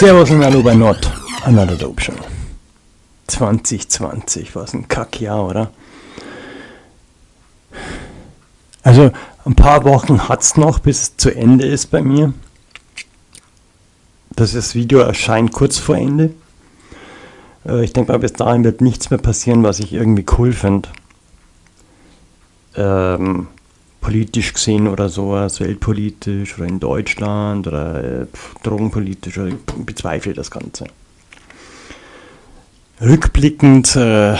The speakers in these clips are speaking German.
Servus und hallo bei Not, Another Dope Show. 2020, was ein Kackjahr, oder? Also ein paar Wochen hat es noch, bis es zu Ende ist bei mir. Das, das Video erscheint kurz vor Ende. Äh, ich denke mal, bis dahin wird nichts mehr passieren, was ich irgendwie cool finde. Ähm, politisch gesehen oder sowas, weltpolitisch oder in Deutschland oder äh, drogenpolitisch, ich bezweifle das Ganze. Rückblickend äh,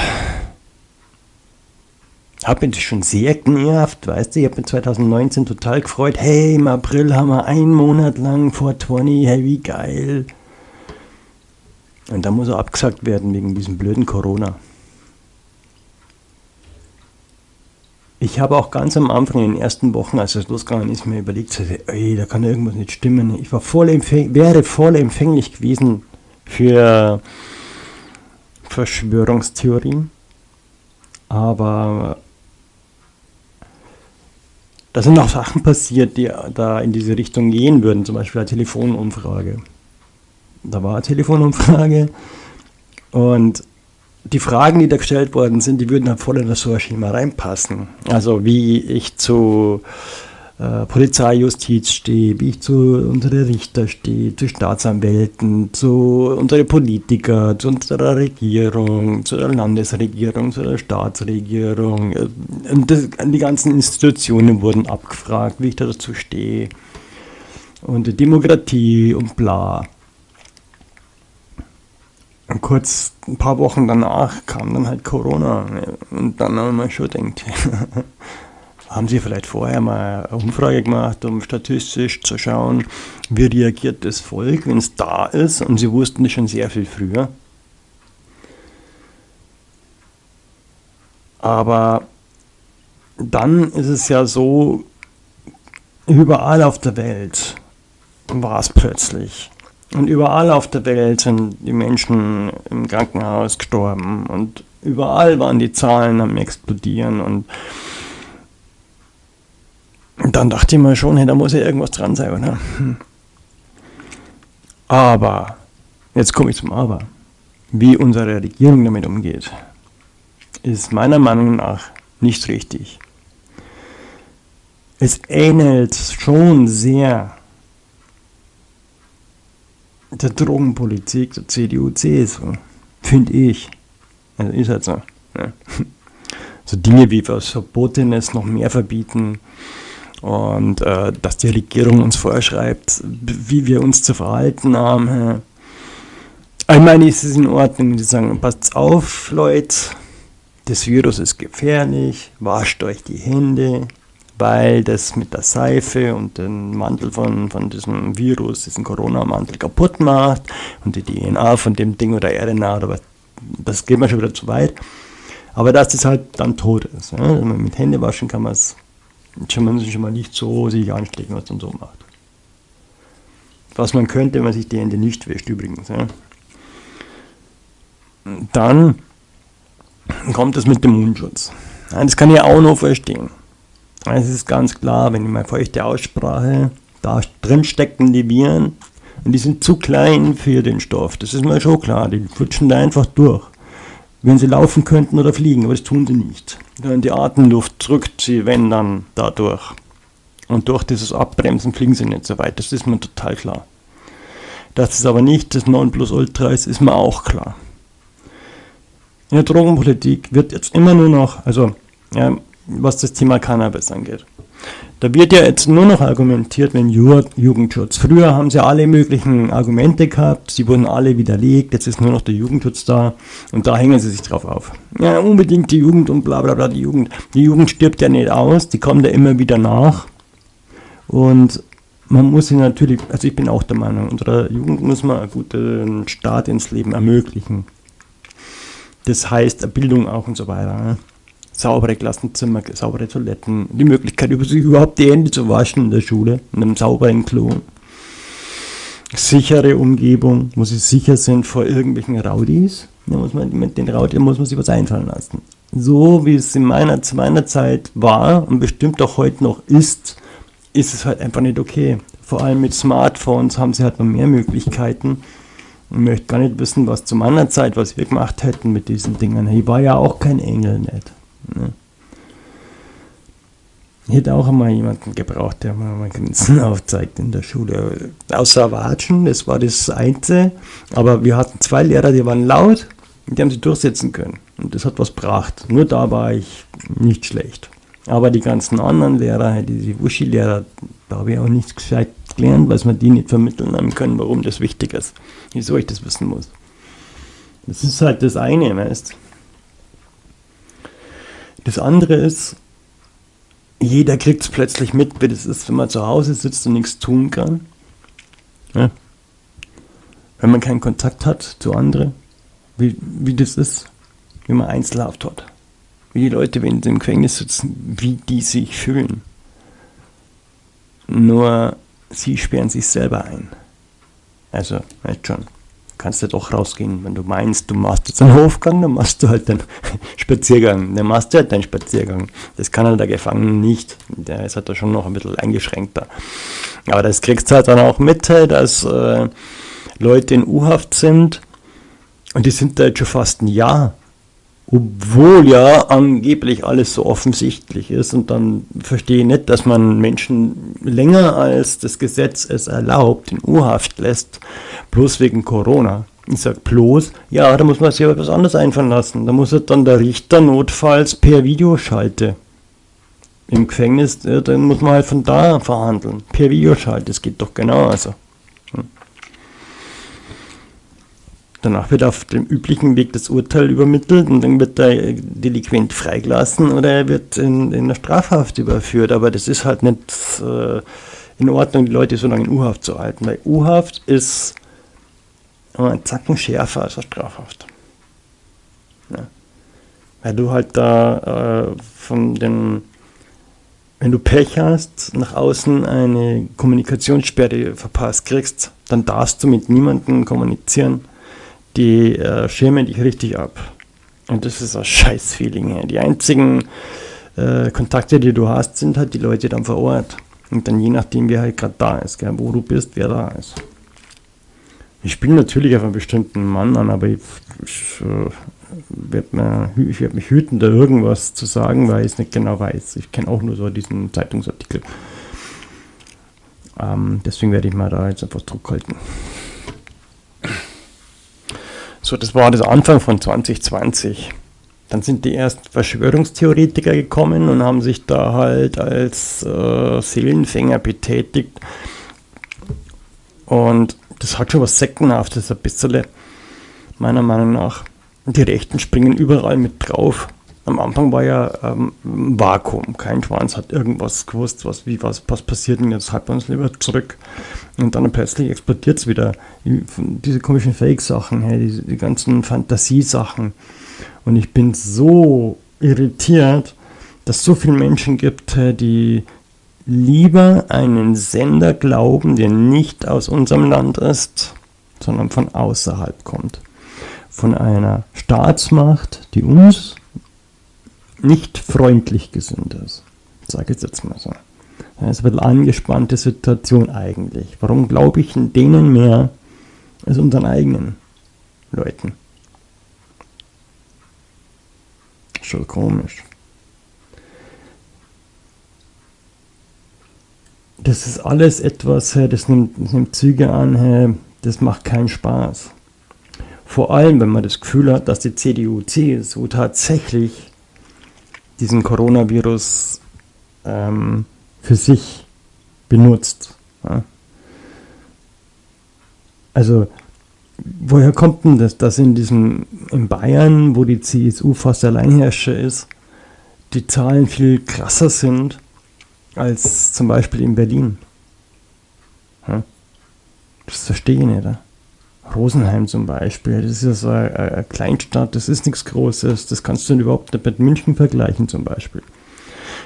habe mich schon sehr genervt, weißt du, ich habe mich 2019 total gefreut, hey, im April haben wir einen Monat lang vor 20, hey, wie geil. Und dann muss er abgesagt werden wegen diesem blöden Corona. Ich habe auch ganz am Anfang in den ersten Wochen, als es losgegangen ist, mir überlegt, ey, da kann irgendwas nicht stimmen. Ich war voll wäre voll empfänglich gewesen für Verschwörungstheorien. Aber da sind auch Sachen passiert, die da in diese Richtung gehen würden, zum Beispiel eine Telefonumfrage. Da war eine Telefonumfrage und die Fragen, die da gestellt worden sind, die würden halt voll in das so ein Schema reinpassen. Also wie ich zu äh, Polizei, Justiz stehe, wie ich zu unseren Richter stehe, zu Staatsanwälten, zu unseren Politiker, zu unserer Regierung, zu der Landesregierung, zu der Staatsregierung. Und das, die ganzen Institutionen wurden abgefragt, wie ich da dazu stehe. Und Demokratie und bla. Kurz ein paar Wochen danach kam dann halt Corona. Und dann haben wir schon gedacht, haben Sie vielleicht vorher mal eine Umfrage gemacht, um statistisch zu schauen, wie reagiert das Volk, wenn es da ist? Und Sie wussten das schon sehr viel früher. Aber dann ist es ja so, überall auf der Welt war es plötzlich. Und überall auf der Welt sind die Menschen im Krankenhaus gestorben und überall waren die Zahlen am explodieren und dann dachte ich mir schon, hey, da muss ja irgendwas dran sein, oder? Hm. Aber, jetzt komme ich zum Aber. Wie unsere Regierung damit umgeht, ist meiner Meinung nach nicht richtig. Es ähnelt schon sehr der Drogenpolitik der CDU, CSU, finde ich. Also ist halt so. Ne? So Dinge wie was Verbotenes noch mehr verbieten und äh, dass die Regierung uns vorschreibt, wie wir uns zu verhalten haben. Ich meine, ist es in Ordnung, die sagen, passt auf, Leute, das Virus ist gefährlich, wascht euch die Hände, weil das mit der Seife und dem Mantel von, von diesem Virus, diesen Corona-Mantel kaputt macht und die DNA von dem Ding oder RNA was, das geht mir schon wieder zu weit. Aber dass das halt dann tot ist. Ja? Mit Hände waschen kann man es schon, schon mal nicht so sich anstecken, was man so macht. Was man könnte, wenn man sich die Hände nicht wäscht übrigens. Ja? Dann kommt es mit dem Mundschutz. Das kann ich auch noch verstehen. Es ist ganz klar, wenn ich mal feuchte Aussprache, da drin stecken die Viren und die sind zu klein für den Stoff. Das ist mir schon klar, die flutschen da einfach durch. Wenn sie laufen könnten oder fliegen, aber das tun sie nicht. Die Atemluft drückt sie, wenn dann, dadurch. Und durch dieses Abbremsen fliegen sie nicht so weit, das ist mir total klar. Dass es aber nicht das Nonplusultra ist, ist mir auch klar. In der Drogenpolitik wird jetzt immer nur noch, also ja, was das Thema Cannabis angeht. Da wird ja jetzt nur noch argumentiert, wenn Jugendschutz. Früher haben sie alle möglichen Argumente gehabt, sie wurden alle widerlegt, jetzt ist nur noch der Jugendschutz da und da hängen sie sich drauf auf. Ja, unbedingt die Jugend und bla bla bla, die Jugend. Die Jugend stirbt ja nicht aus, die kommt ja immer wieder nach. Und man muss sie natürlich, also ich bin auch der Meinung, unserer Jugend muss man einen guten Start ins Leben ermöglichen. Das heißt, Bildung auch und so weiter. Ne? Saubere Klassenzimmer, saubere Toiletten, die Möglichkeit, sich überhaupt die Hände zu waschen in der Schule, in einem sauberen Klo. Sichere Umgebung, wo sie sicher sind vor irgendwelchen Raudis. Da muss man, mit den Raudis muss man sich was einfallen lassen. So wie es in meiner, zu meiner Zeit war und bestimmt auch heute noch ist, ist es halt einfach nicht okay. Vor allem mit Smartphones haben sie halt noch mehr Möglichkeiten, Ich möchte gar nicht wissen, was zu meiner Zeit, was wir gemacht hätten mit diesen Dingen. Ich war ja auch kein Engel nicht. Ne? Ich hätte auch einmal jemanden gebraucht, der mir mal Grenzen aufzeigt in der Schule. Außer Watschen, das war das Einzige. Aber wir hatten zwei Lehrer, die waren laut und die haben sich durchsetzen können. Und das hat was gebracht. Nur da war ich nicht schlecht. Aber die ganzen anderen Lehrer, diese Wuschi-Lehrer, da habe ich auch nichts gescheit gelernt, weil man die nicht vermitteln haben können, warum das wichtig ist. Wieso ich das wissen muss. Das ist halt das eine, weißt Das andere ist, jeder kriegt es plötzlich mit, wie das ist, wenn man zu Hause sitzt und nichts tun kann. Ja. Wenn man keinen Kontakt hat zu anderen, wie, wie das ist, wie man Einzelhaft hat. Wie die Leute, wenn sie im Gefängnis sitzen, wie die sich fühlen. Nur sie sperren sich selber ein. Also, weißt schon kannst du doch rausgehen. Wenn du meinst, du machst jetzt einen Hofgang, dann machst du halt einen Spaziergang. Dann machst du halt deinen Spaziergang. Das kann halt der Gefangene nicht. Der ist halt da schon noch ein bisschen eingeschränkter. Aber das kriegst du halt dann auch mit, dass äh, Leute in U-Haft sind und die sind da jetzt schon fast ein Jahr. Obwohl ja angeblich alles so offensichtlich ist und dann verstehe ich nicht, dass man Menschen länger als das Gesetz es erlaubt in U-Haft lässt, bloß wegen Corona. Ich sage bloß, ja, da muss man sich etwas anderes einfallen lassen. Da muss dann der Richter notfalls per Videoschalte. Im Gefängnis, dann muss man halt von da verhandeln. Per Videoschalte, das geht doch genau. Also. Danach wird auf dem üblichen Weg das Urteil übermittelt und dann wird der Delinquent freigelassen oder er wird in, in eine Strafhaft überführt. Aber das ist halt nicht äh, in Ordnung, die Leute so lange in U-Haft zu halten, weil U-Haft ist ein Zacken schärfer als eine Strafhaft. Ja. Weil du halt da äh, von den, wenn du Pech hast, nach außen eine Kommunikationssperre verpasst kriegst, dann darfst du mit niemandem kommunizieren die äh, schirmen dich richtig ab. Und das ist ein Scheiß-Feeling. Die einzigen äh, Kontakte, die du hast, sind halt die Leute dann vor Ort. Und dann je nachdem, wer halt gerade da ist, gell, wo du bist, wer da ist. Ich spiele natürlich auf einen bestimmten Mann an, aber ich, ich äh, werde werd mich hüten, da irgendwas zu sagen, weil ich es nicht genau weiß. Ich kenne auch nur so diesen Zeitungsartikel. Ähm, deswegen werde ich mal da jetzt einfach Druck halten. So, das war das Anfang von 2020. Dann sind die ersten Verschwörungstheoretiker gekommen und haben sich da halt als äh, Seelenfänger betätigt. Und das hat schon was Sektenhaftes, ein bisschen, meiner Meinung nach. Die Rechten springen überall mit drauf. Am Anfang war ja ähm, ein Vakuum. Kein Schwanz hat irgendwas gewusst, was, wie, was, was passiert und jetzt halten wir uns lieber zurück. Und dann plötzlich explodiert es wieder. Diese komischen Fake-Sachen, hey, die, die ganzen Fantasiesachen. Und ich bin so irritiert, dass es so viele Menschen gibt, die lieber einen Sender glauben, der nicht aus unserem Land ist, sondern von außerhalb kommt. Von einer Staatsmacht, die uns nicht freundlich gesinnt ist. Sage ich jetzt mal so. Das ist ein bisschen angespannte Situation eigentlich. Warum glaube ich in denen mehr als unseren eigenen Leuten? Schon komisch. Das ist alles etwas, das nimmt, das nimmt Züge an, das macht keinen Spaß. Vor allem, wenn man das Gefühl hat, dass die CDU, CSU tatsächlich diesen Coronavirus ähm, für sich benutzt. Ja. Also, woher kommt denn das, dass in diesem, in Bayern, wo die CSU fast Alleinherrscher ist, die Zahlen viel krasser sind als zum Beispiel in Berlin? Ja. Das verstehe ich nicht. Ja. Rosenheim zum Beispiel, das ist ja so eine, eine Kleinstadt, das ist nichts Großes, das kannst du überhaupt nicht mit München vergleichen zum Beispiel.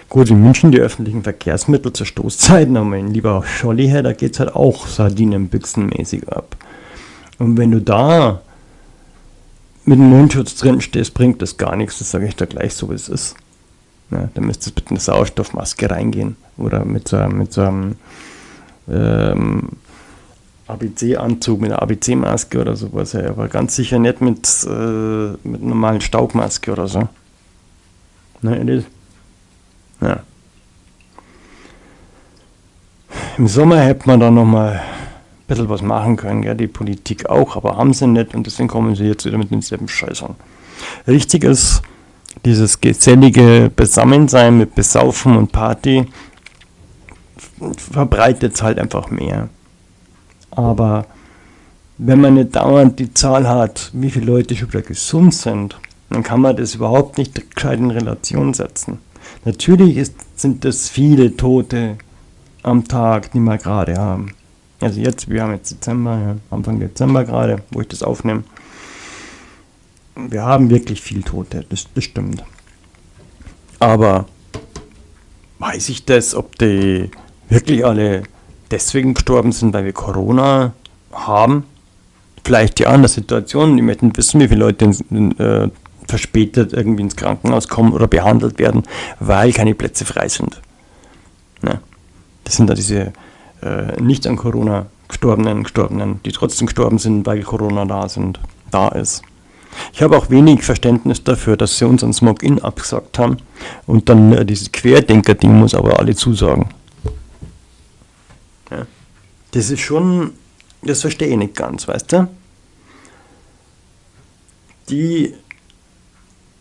Gut, in München die öffentlichen Verkehrsmittel zur Stoßzeiten, aber in lieber Scholli her, da geht es halt auch Sardinenbüchsenmäßig ab. Und wenn du da mit dem Mundschutz drin stehst, bringt das gar nichts, das sage ich da gleich so, wie es ist. Ja, dann müsstest du mit einer Sauerstoffmaske reingehen oder mit so, mit so einem ähm, ABC-Anzug mit einer ABC-Maske oder sowas, aber ganz sicher nicht mit, äh, mit normalen Staubmaske oder so. Ne, das, ja. Im Sommer hätte man da nochmal ein bisschen was machen können, ja, die Politik auch, aber haben sie nicht und deswegen kommen sie jetzt wieder mit denselben Scheißern. Richtig ist dieses gesellige Besammensein mit Besaufen und Party verbreitet es halt einfach mehr. Aber wenn man nicht dauernd die Zahl hat, wie viele Leute schon wieder gesund sind, dann kann man das überhaupt nicht gescheit in Relation setzen. Natürlich ist, sind das viele Tote am Tag, die wir gerade haben. Also jetzt, wir haben jetzt Dezember, ja, Anfang Dezember gerade, wo ich das aufnehme. Wir haben wirklich viel Tote, das, das stimmt. Aber weiß ich das, ob die wirklich alle deswegen gestorben sind, weil wir Corona haben. Vielleicht ja in der Situation, die möchten wissen, wie viele Leute äh, verspätet irgendwie ins Krankenhaus kommen oder behandelt werden, weil keine Plätze frei sind. Ne? Das sind da diese äh, nicht an Corona gestorbenen, gestorbenen, die trotzdem gestorben sind, weil Corona da sind, da ist. Ich habe auch wenig Verständnis dafür, dass sie unseren Smog-In abgesagt haben und dann äh, dieses Querdenker-Ding muss aber alle zusagen. Das ist schon, das verstehe ich nicht ganz, weißt du? Die,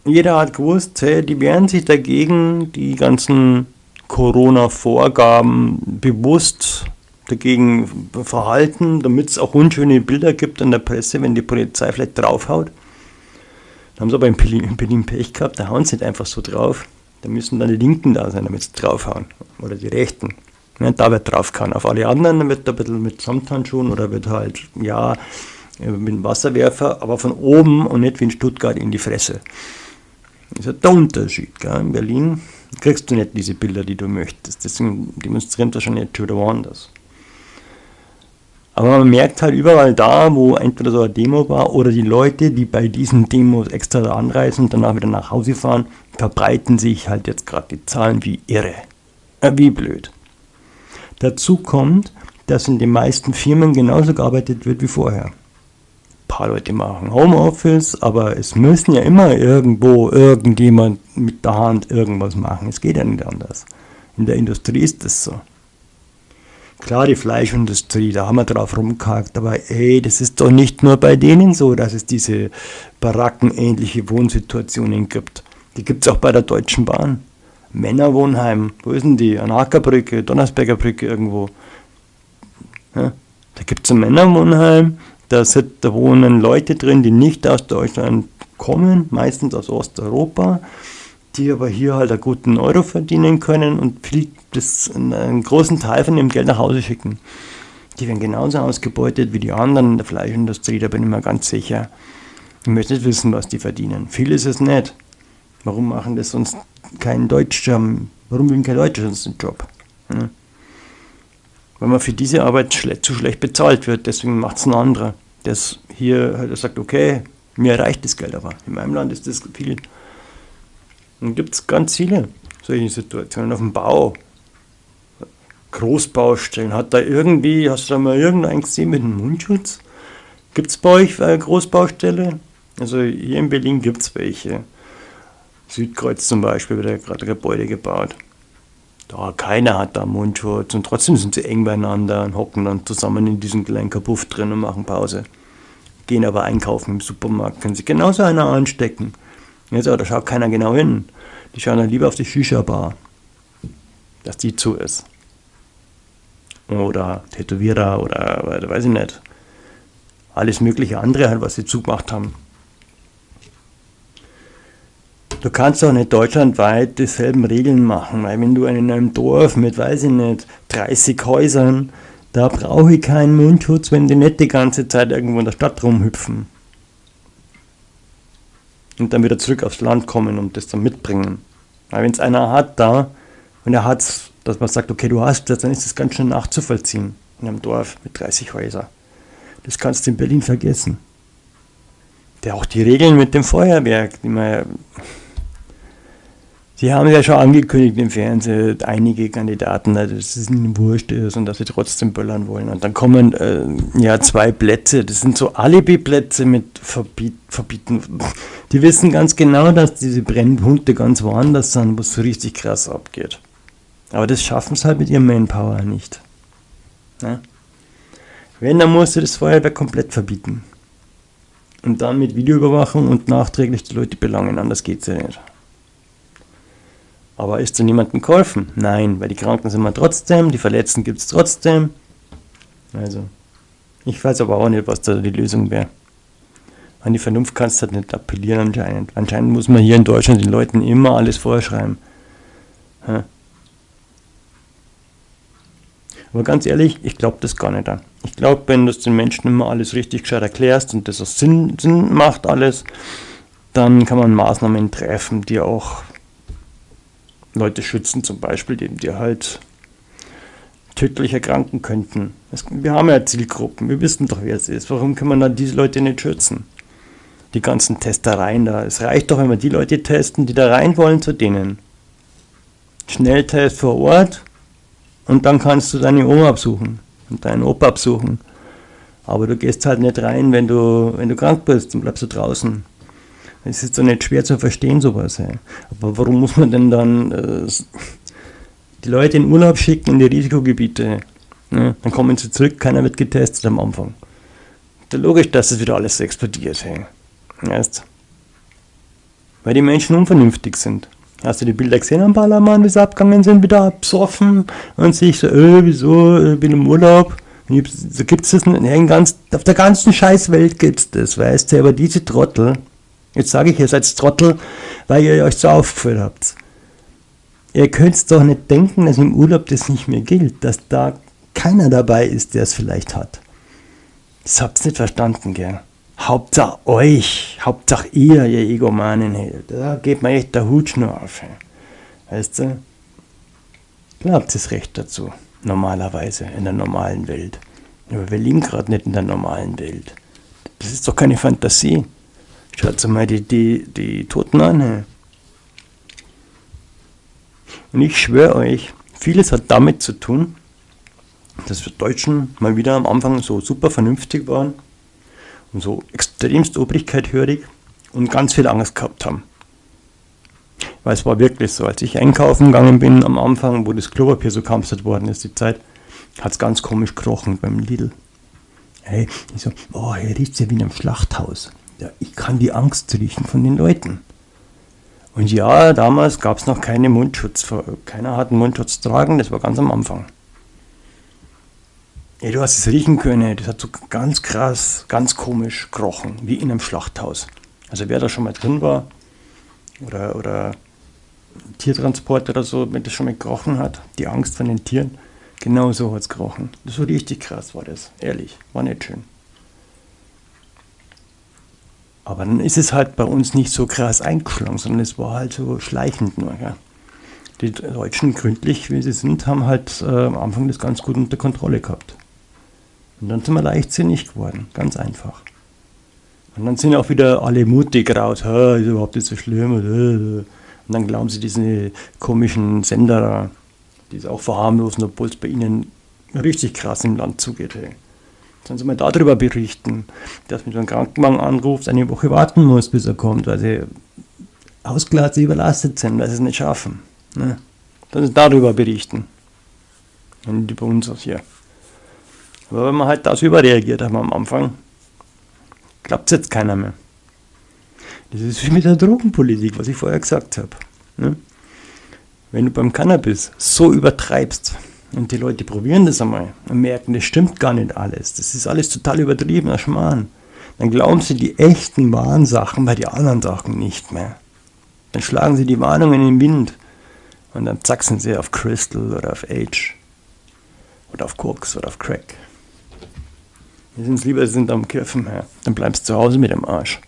jeder hat gewusst, hey, die wehren sich dagegen, die ganzen Corona-Vorgaben bewusst dagegen verhalten, damit es auch unschöne Bilder gibt in der Presse, wenn die Polizei vielleicht draufhaut. Da haben sie aber in Berlin Pech gehabt, da hauen sie nicht einfach so drauf. Da müssen dann die Linken da sein, damit sie draufhauen. Oder die Rechten. Ja, da wird drauf kann. Auf alle anderen wird ein bisschen mit Samthandschuhen oder wird halt, ja, mit dem Wasserwerfer, aber von oben und nicht wie in Stuttgart in die Fresse. Das ist der Unterschied. Gell? In Berlin kriegst du nicht diese Bilder, die du möchtest. Deswegen demonstrieren das schon nicht schon woanders. Aber man merkt halt überall da, wo entweder so eine Demo war oder die Leute, die bei diesen Demos extra anreisen und danach wieder nach Hause fahren, verbreiten sich halt jetzt gerade die Zahlen wie irre. Äh, wie blöd. Dazu kommt, dass in den meisten Firmen genauso gearbeitet wird wie vorher. Ein paar Leute machen Homeoffice, aber es müssen ja immer irgendwo irgendjemand mit der Hand irgendwas machen. Es geht ja nicht anders. In der Industrie ist das so. Klar, die Fleischindustrie, da haben wir drauf rumgehakt, aber ey, das ist doch nicht nur bei denen so, dass es diese barackenähnliche Wohnsituationen gibt. Die gibt es auch bei der Deutschen Bahn. Männerwohnheim, wo ist denn die? An Ackerbrücke, Donnersberger Brücke irgendwo. Ja, da gibt es ein Männerwohnheim, da, sind, da wohnen Leute drin, die nicht aus Deutschland kommen, meistens aus Osteuropa, die aber hier halt einen guten Euro verdienen können und viel das einen großen Teil von dem Geld nach Hause schicken. Die werden genauso ausgebeutet wie die anderen in der Fleischindustrie, da bin ich mir ganz sicher. Ich möchte nicht wissen, was die verdienen. Viel ist es nicht. Warum machen das sonst kein Deutscher? Warum will kein Deutscher sonst einen Job? Hm? Weil man für diese Arbeit schle zu schlecht bezahlt wird, deswegen macht es ein anderer. Der hier halt sagt, okay, mir reicht das Geld aber. In meinem Land ist das viel. Und gibt es ganz viele solche Situationen auf dem Bau. Großbaustellen. Hat da irgendwie, hast du da mal irgendeinen gesehen mit einem Mundschutz? Gibt es bei euch eine Großbaustelle? Also hier in Berlin gibt es welche. Südkreuz zum Beispiel wird ja gerade Gebäude gebaut. Da keiner hat da Mundschutz und trotzdem sind sie eng beieinander und hocken dann zusammen in diesem kleinen Kabuff drin und machen Pause. Gehen aber einkaufen im Supermarkt, können sich genauso einer anstecken. Jetzt, aber da schaut keiner genau hin. Die schauen dann lieber auf die Shisha-Bar, dass die zu ist oder Tätowierer oder weiß ich nicht. Alles mögliche andere halt, was sie zugemacht haben. Du kannst auch nicht deutschlandweit dieselben Regeln machen, weil wenn du in einem Dorf mit, weiß ich nicht, 30 Häusern, da brauche ich keinen Mundschutz, wenn die nicht die ganze Zeit irgendwo in der Stadt rumhüpfen. Und dann wieder zurück aufs Land kommen und das dann mitbringen. Weil wenn es einer hat da und er hat es dass man sagt, okay, du hast das, dann ist das ganz schön nachzuvollziehen in einem Dorf mit 30 Häusern. Das kannst du in Berlin vergessen. Der auch die Regeln mit dem Feuerwerk, die man Sie haben ja schon angekündigt im Fernsehen, einige Kandidaten, dass es ihnen wurscht ist und dass sie trotzdem böllern wollen. Und dann kommen äh, ja zwei Plätze, das sind so Alibi-Plätze mit Verbiet, Verbieten. Die wissen ganz genau, dass diese Brennpunkte ganz woanders sind, wo es so richtig krass abgeht. Aber das schaffen sie halt mit ihrem Manpower nicht. Ja? Wenn, dann musst du das Feuerwerk komplett verbieten. Und dann mit Videoüberwachung und nachträglich die Leute belangen, anders geht es ja nicht. Aber ist zu niemandem geholfen? Nein, weil die Kranken sind wir trotzdem, die Verletzten gibt es trotzdem. Also, ich weiß aber auch nicht, was da die Lösung wäre. An die Vernunft kannst du halt nicht appellieren anscheinend. Anscheinend muss man hier in Deutschland den Leuten immer alles vorschreiben. Ja. Aber ganz ehrlich, ich glaube das gar nicht an. Ich glaube, wenn du den Menschen immer alles richtig gescheit erklärst und das auch Sinn, Sinn macht alles, dann kann man Maßnahmen treffen, die auch Leute schützen, zum Beispiel, die, die halt tödlich erkranken könnten. wir haben ja Zielgruppen, wir wissen doch, wer es ist. Warum kann man dann diese Leute nicht schützen? Die ganzen Testereien da. Es reicht doch, wenn wir die Leute testen, die da rein wollen, zu denen. Schnelltest vor Ort und dann kannst du deine Oma absuchen und deinen Opa absuchen. Aber du gehst halt nicht rein, wenn du, wenn du krank bist und bleibst du draußen. Es ist doch nicht schwer zu verstehen, sowas. Ey. Aber warum muss man denn dann äh, die Leute in Urlaub schicken in die Risikogebiete? Ne? Dann kommen sie zurück, keiner wird getestet am Anfang. Da logisch, dass es wieder alles explodiert. Ey. Weißt? Weil die Menschen unvernünftig sind. Hast du die Bilder gesehen am Ballermann, wie sie abgegangen sind, wieder besoffen und sich so, äh, wieso, ich bin im Urlaub. So gibt es das nicht, ganz, auf der ganzen Scheißwelt gibt es das, weißt du, aber diese Trottel, Jetzt sage ich, ihr seid Trottel, weil ihr euch so aufgeführt habt. Ihr könnt doch nicht denken, dass im Urlaub das nicht mehr gilt, dass da keiner dabei ist, der es vielleicht hat. Das habt ihr nicht verstanden, gell? Hauptsache euch, Hauptsache ihr, ihr Egomanen, da geht mir echt der Hutschnur auf. Weißt du? Glaubt es recht dazu, normalerweise, in der normalen Welt. Aber wir leben gerade nicht in der normalen Welt. Das ist doch keine Fantasie. Schaut mal die, die, die Toten an. Und ich schwöre euch, vieles hat damit zu tun, dass wir Deutschen mal wieder am Anfang so super vernünftig waren und so extremst obrigkeithörig und ganz viel Angst gehabt haben. Weil es war wirklich so, als ich einkaufen gegangen bin am Anfang, wo das Klopapier so kampfert worden ist, die Zeit, hat es ganz komisch gekrochen beim Lidl. Hey, ich so, oh, hier riecht ja wie in einem Schlachthaus ja, ich kann die Angst riechen von den Leuten. Und ja, damals gab es noch keine Mundschutz. Keiner hat einen Mundschutz tragen, das war ganz am Anfang. Ja, du hast es riechen können, das hat so ganz krass, ganz komisch gerochen, wie in einem Schlachthaus. Also wer da schon mal drin war oder, oder Tiertransport oder so, wenn das schon mal gerochen hat, die Angst von den Tieren, genau so hat es gerochen. War richtig krass, war das, ehrlich, war nicht schön. Aber dann ist es halt bei uns nicht so krass eingeschlagen, sondern es war halt so schleichend nur. Gell? Die Deutschen, gründlich wie sie sind, haben halt äh, am Anfang das ganz gut unter Kontrolle gehabt. Und dann sind wir leichtsinnig geworden, ganz einfach. Und dann sind auch wieder alle mutig raus, ist überhaupt nicht so schlimm. Und dann glauben sie diese komischen Sender, die es auch verharmlosen, obwohl es bei ihnen richtig krass im Land zugeht. Hey. Sollen Sie mal darüber berichten, dass man so einen Krankenwagen anruft, eine Woche warten muss, bis er kommt, weil sie ausgelassen überlastet sind, weil sie es nicht schaffen. Ne? Sollen Sie darüber berichten. Und über uns aus hier. Aber wenn man halt das überreagiert haben am Anfang, klappt es jetzt keiner mehr. Das ist wie mit der Drogenpolitik, was ich vorher gesagt habe. Ne? Wenn du beim Cannabis so übertreibst, und die Leute probieren das einmal und merken, das stimmt gar nicht alles. Das ist alles total übertriebener Schmarrn. Dann glauben sie die echten wahren Sachen bei den anderen Sachen nicht mehr. Dann schlagen sie die Warnungen in den Wind und dann zack sind sie auf Crystal oder auf Age oder auf Koks oder auf Crack. Wir sind lieber, sie sind am Kiffen, ja. dann bleibst du zu Hause mit dem Arsch.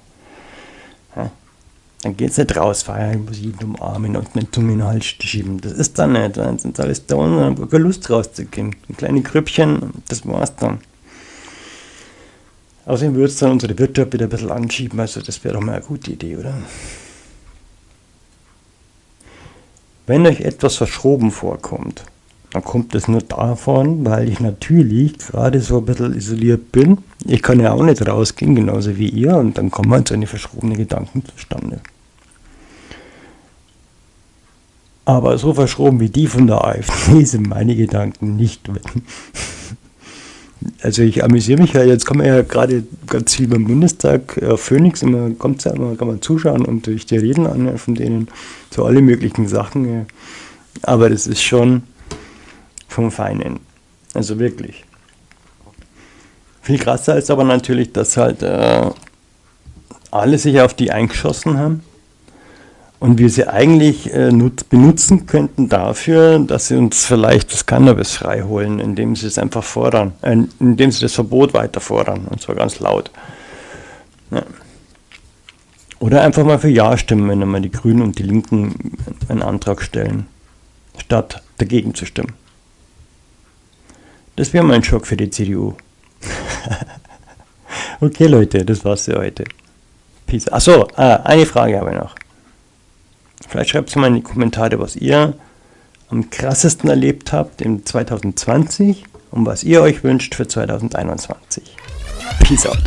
Ja. Dann geht es nicht raus, feiern, muss jeden umarmen und eine Zunge in den Hals schieben. Das ist dann nicht. Dann sind alles da und keine Lust rauszugehen. Ein kleines Krüppchen, das war's dann. Außerdem würde es dann unsere Wirtschaft wieder ein bisschen anschieben, also das wäre doch mal eine gute Idee, oder? Wenn euch etwas verschoben vorkommt, dann kommt es nur davon, weil ich natürlich gerade so ein bisschen isoliert bin. Ich kann ja auch nicht rausgehen, genauso wie ihr, und dann kommen halt so eine verschrobene Gedanken zustande. Aber so verschroben wie die von der AfD sind meine Gedanken nicht. Also ich amüsiere mich ja, jetzt kommen ja gerade ganz viel beim Bundestag, äh, Phoenix, immer kommt ja immer, kann man zuschauen und durch die Reden an von denen zu alle möglichen Sachen. Aber das ist schon vom Feinen. Also wirklich. Viel krasser ist aber natürlich, dass halt äh, alle sich auf die eingeschossen haben und wir sie eigentlich äh, benutzen könnten dafür, dass sie uns vielleicht das Cannabis freiholen, indem sie es einfach fordern, äh, indem sie das Verbot weiter fordern, und zwar ganz laut. Ja. Oder einfach mal für Ja stimmen, wenn einmal die Grünen und die Linken einen Antrag stellen, statt dagegen zu stimmen. Das wäre mein Schock für die CDU. okay, Leute, das war's für heute. Peace. Achso, ah, eine Frage habe ich noch. Vielleicht schreibt es mal in die Kommentare, was ihr am krassesten erlebt habt im 2020 und was ihr euch wünscht für 2021. Peace out.